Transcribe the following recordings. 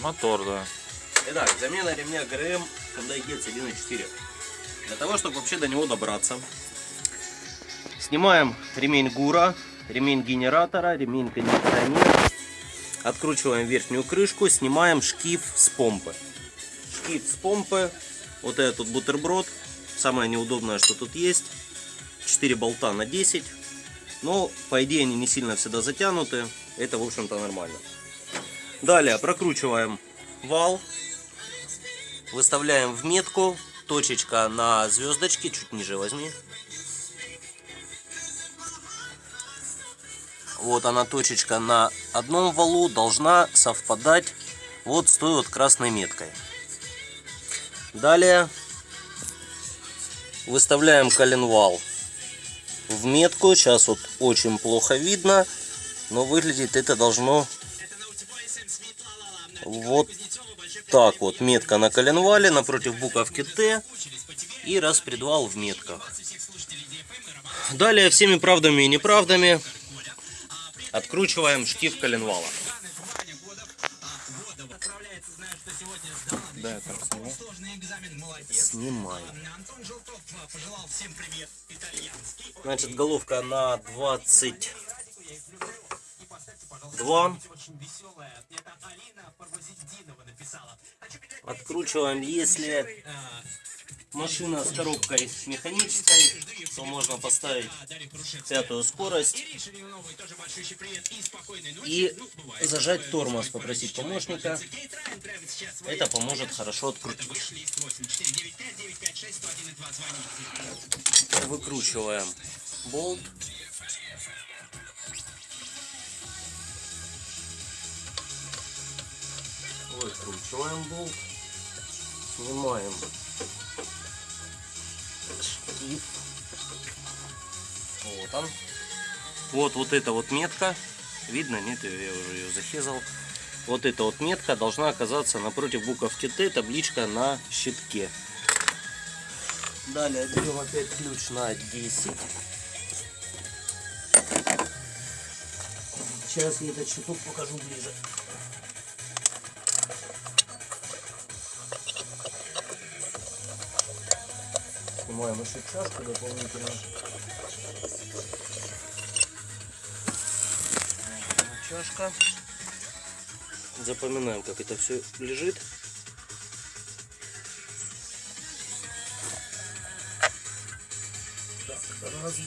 Мотор, да. Итак, замена ремня ГРМ Hyundai Getz 1.4. Для того, чтобы вообще до него добраться, снимаем ремень ГУРа, ремень генератора, ремень кондиционера, откручиваем верхнюю крышку, снимаем шкив с помпы. Шкив с помпы, вот этот бутерброд, самое неудобное, что тут есть, 4 болта на 10, но по идее они не сильно всегда затянуты, это в общем-то нормально. Далее прокручиваем вал, выставляем в метку, точечка на звездочке, чуть ниже возьми. Вот она точечка на одном валу должна совпадать вот с той вот красной меткой. Далее выставляем коленвал в метку. Сейчас вот очень плохо видно, но выглядит это должно вот так вот. Метка на коленвале напротив буковки Т и распредвал в метках. Далее всеми правдами и неправдами откручиваем штиф коленвала. Да, я сниму. Снимаем. Значит, головка на 22. Откручиваем, если машина с коробкой механической, то можно поставить пятую скорость и зажать тормоз, попросить помощника. Это поможет хорошо открутить. Выкручиваем болт. Выкручиваем болт. Снимаем шкив. Вот он. Вот, вот эта вот метка. Видно? Нет, я уже ее захезал. Вот эта вот метка должна оказаться напротив буковки Т, табличка на щитке. Далее берем опять ключ на 10. Сейчас я этот щиток покажу ближе. Снимаем еще чашку дополнительно. Чашка. Запоминаем, как это все лежит. Так, раз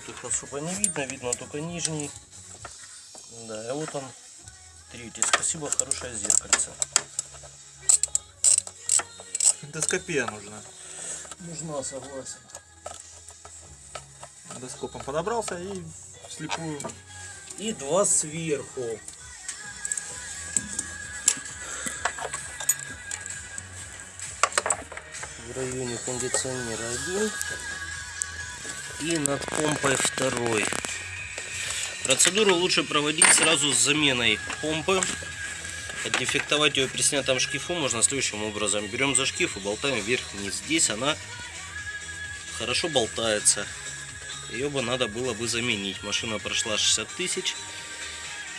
тут их особо не видно, видно только нижний. Да, и вот он третий. Спасибо, хорошее зеркальце. Эндоскопия нужна. Нужна, согласен. Эндоскопом подобрался и вслепую. И два сверху. В районе кондиционера один. И над помпой второй. Процедуру лучше проводить сразу с заменой помпы. Отдефектовать ее при снятом шкифу можно следующим образом. Берем за шкив и болтаем вверх-вниз. Здесь она хорошо болтается. Ее бы надо было бы заменить. Машина прошла 60 тысяч.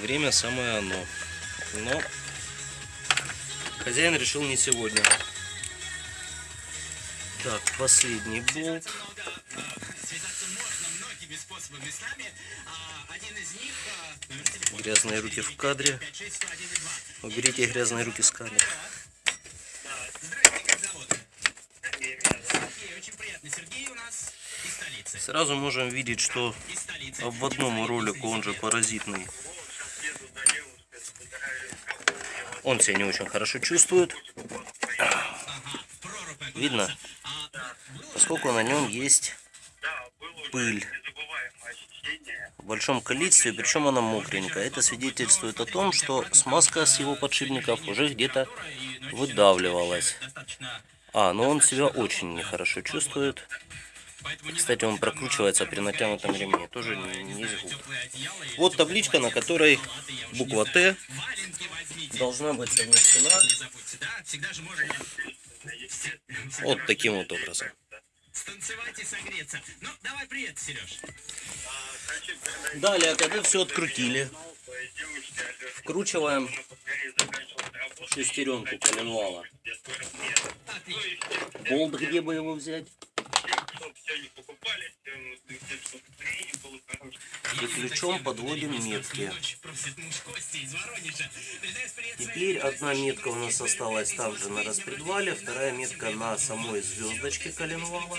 Время самое оно. Но хозяин решил не сегодня. Так, последний болт. Грязные руки в кадре. Уберите грязные руки с кадра. Сразу можем видеть, что обводному ролику, он же паразитный, он себя не очень хорошо чувствует. Видно? Поскольку на нем есть пыль в большом количестве, причем она мокренькая. Это свидетельствует о том, что смазка с его подшипников уже где-то выдавливалась. А, но он себя очень нехорошо чувствует. Кстати, он прокручивается при натянутом ремне, тоже не, не из губ. Вот табличка, на которой буква Т должна быть совмещена вот таким вот образом. Станцевать и согреться. Ну, давай привет, Сереж. Далее, когда все открутили, вкручиваем шестеренку коленвала. Болт, где бы его взять? И ключом подводим метки. Теперь одна метка у нас осталась также на распредвале, вторая метка на самой звездочке коленвала.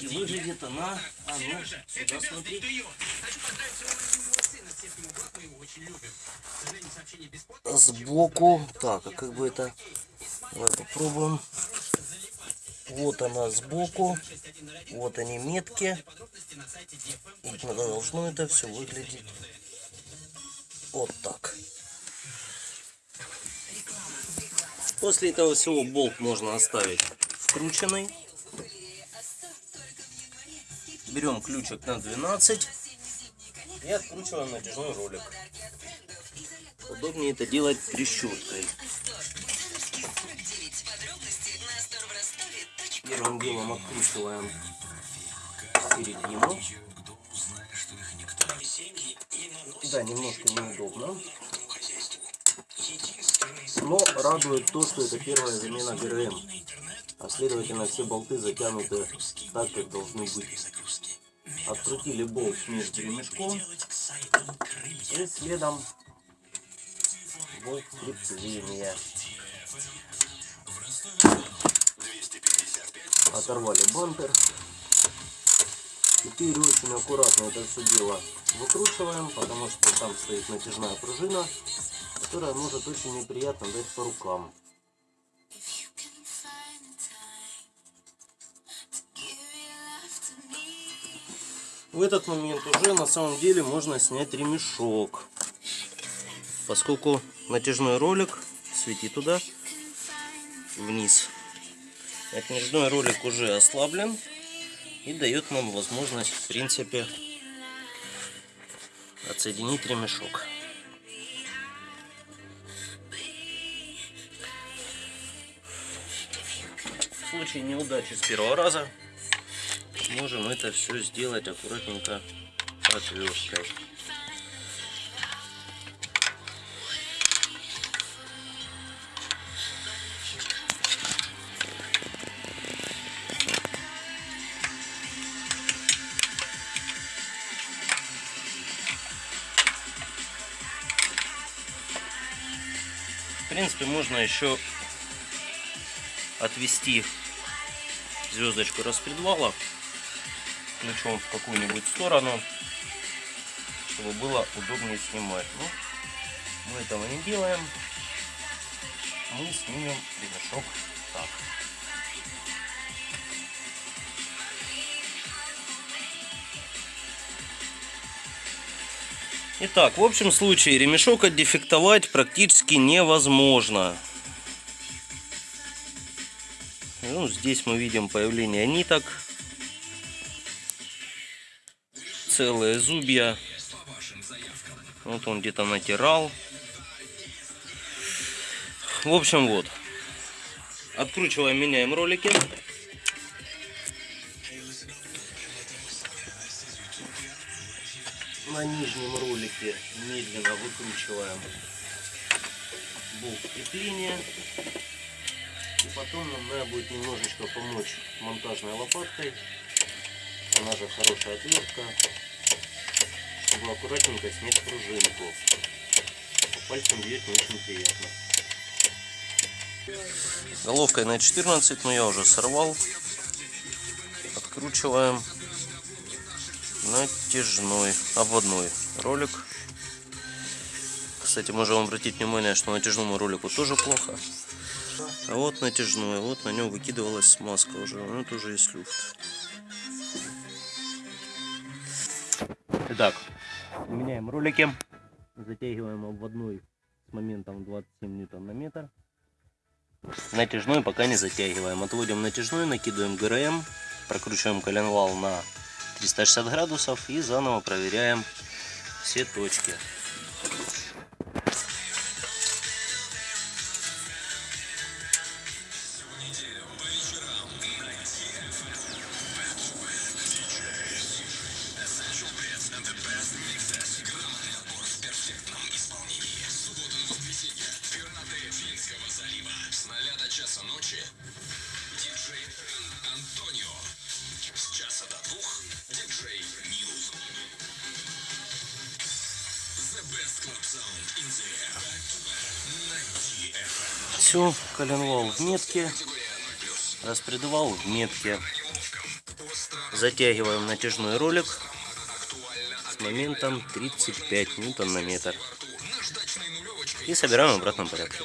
И выглядит она, а ну, сюда смотри. Сбоку, так, а как бы это, давай попробуем. Вот она сбоку, вот они метки. И должно это все выглядеть вот так. После этого всего болт можно оставить вкрученный. Берем ключик на 12 и откручиваем натяжной ролик. Удобнее это делать трещоткой. Первым делом откручиваем середину. Да, немножко неудобно. Но радует то, что это первая замена ГРМ. А следовательно все болты затянуты так, как должны быть. Открутили болт между ремешком. И следом болт крепления. Оторвали бампер. Теперь очень аккуратно это все дело выкручиваем, потому что там стоит натяжная пружина, которая может очень неприятно дать по рукам. В этот момент уже на самом деле можно снять ремешок, поскольку натяжной ролик, свети туда, вниз. Натяжной ролик уже ослаблен и дает нам возможность, в принципе, отсоединить ремешок. В случае неудачи с первого раза можем это все сделать аккуратненько отверткой. Принципе, можно еще отвести звездочку распредвала ключом в какую-нибудь сторону, чтобы было удобнее снимать. Но мы этого не делаем. Мы снимем ремешок так. Итак, в общем случае ремешок отдефектовать практически невозможно. Ну, здесь мы видим появление ниток. Целые зубья. Вот он где-то натирал. В общем, вот. Откручиваем, меняем ролики. На нижнем ролике медленно выкручиваем болт крепления. И потом нам надо будет немножечко помочь монтажной лопаткой. Она же хорошая отвертка. Чтобы аккуратненько снять пружинку. Пальцем бьет не очень приятно. Головкой на 14, но я уже сорвал. Откручиваем натяжной, обводной ролик. Кстати, можем обратить внимание, что натяжному ролику тоже плохо. А вот натяжной, вот на нем выкидывалась смазка уже, ну это уже есть люфт. Итак, меняем ролики, затягиваем обводной с моментом 27 ньютон на метр. Натяжной пока не затягиваем. Отводим натяжной, накидываем ГРМ, прокручиваем коленвал на 360 градусов и заново проверяем все точки. Все, коленвал в метке, распредвал в метке. Затягиваем натяжной ролик с моментом 35 ньютон на метр. И собираем в обратном порядке.